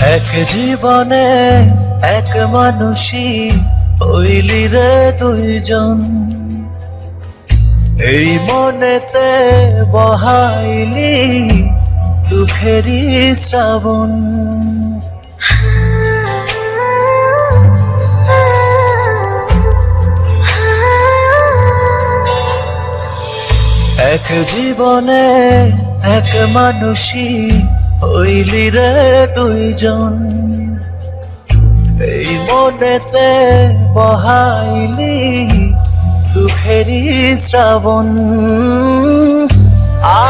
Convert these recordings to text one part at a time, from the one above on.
এক জীবনে এক মানুষই হইলি রে দুইজন। এই মনেতে বহাইলি দুঃখেরই শ্রাবণ। এক জীবনে এক মানুষই হইলি রে দুইজন। এই মনেতে বহাইলি দুঃখেরই শ্রাবণ।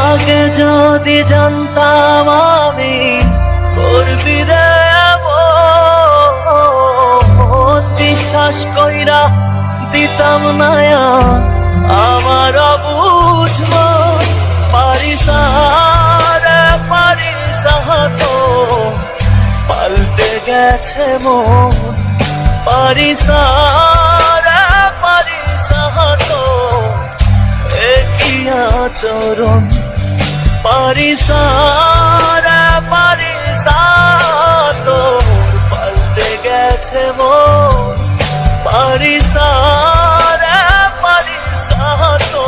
আগে যদি জানতাম আমি করবি রে বিশ্বাস কইরা দিতাম না গেছে মন। পারিস রে পারিস তো একই আচরণ? পারিস রে পারিস তো। পাল্টে গেছে মন। পারিস রে পারিস তো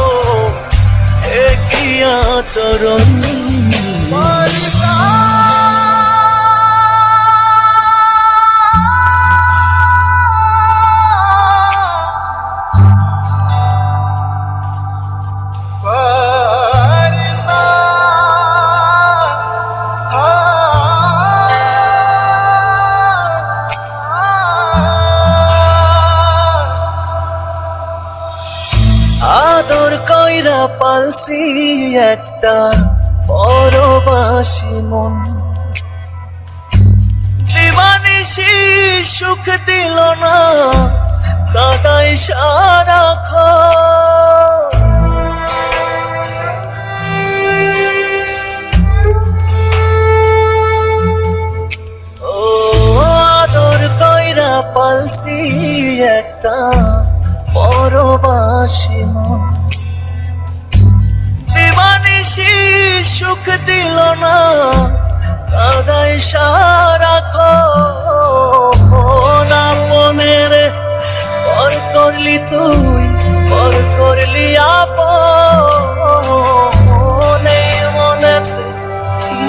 একই আচরণ? আদর কইরা পালসি একটা পরবাসী মন। দিবানিসি সুখ দিল না কাদাই সারা ও আদর কইরা পালসি একটা পরবাসী মন। সুখ দিল না কাদাই সারা না মনের পর করলি তুই, পর করলি এই মনেতে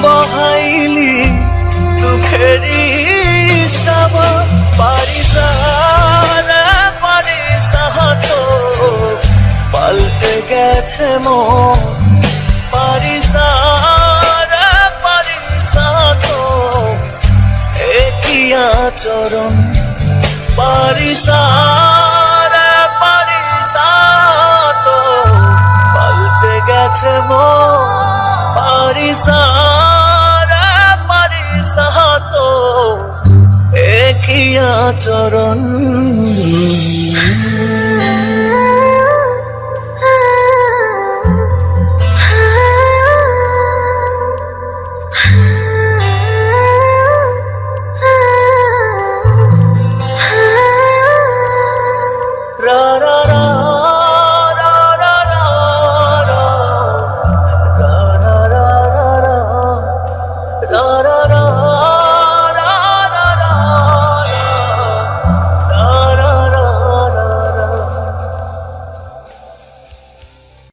বহাইলি দুঃখেরই শ্রাবণ পারিস রে পারিস তো পাল্টে গেছে মন তো পাল্টে গেছে পারিস তো একই আচরণ